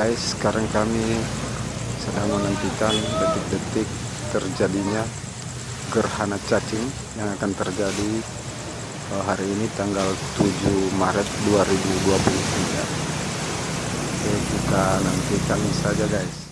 guys sekarang kami sedang menantikan detik-detik terjadinya gerhana cacing yang akan terjadi eh, hari ini tanggal 7 Maret 2023 Oke kita nantikan saja guys.